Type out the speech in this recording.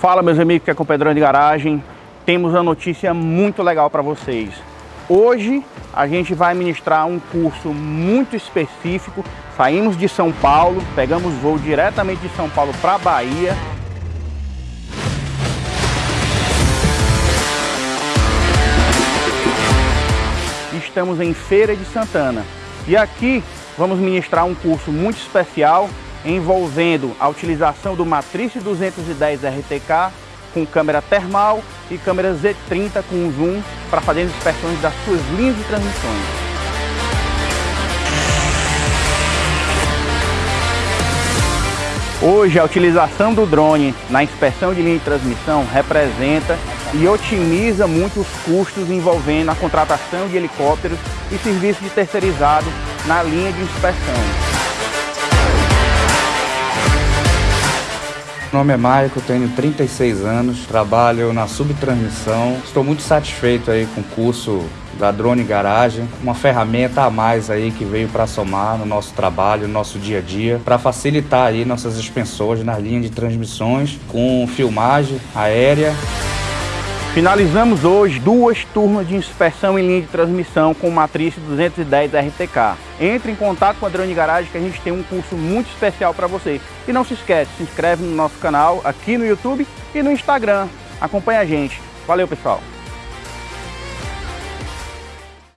Fala meus amigos que é com Pedrão de Garagem, temos uma notícia muito legal para vocês. Hoje a gente vai ministrar um curso muito específico, saímos de São Paulo, pegamos voo diretamente de São Paulo para Bahia. Estamos em Feira de Santana e aqui vamos ministrar um curso muito especial envolvendo a utilização do Matrice 210 RTK com câmera termal e câmera Z30 com zoom para fazer as inspeções das suas linhas de transmissões. Hoje, a utilização do drone na inspeção de linha de transmissão representa e otimiza muito os custos envolvendo a contratação de helicópteros e serviços de terceirizado na linha de inspeção. Meu nome é Maico, tenho 36 anos, trabalho na subtransmissão. Estou muito satisfeito aí com o curso da Drone Garagem, uma ferramenta a mais aí que veio para somar no nosso trabalho, no nosso dia a dia, para facilitar aí nossas expensões na linha de transmissões com filmagem aérea Finalizamos hoje duas turmas de inspeção em linha de transmissão com matriz 210 RTK. Entre em contato com a Drone Garage que a gente tem um curso muito especial para você. E não se esquece, se inscreve no nosso canal aqui no YouTube e no Instagram. Acompanhe a gente. Valeu, pessoal!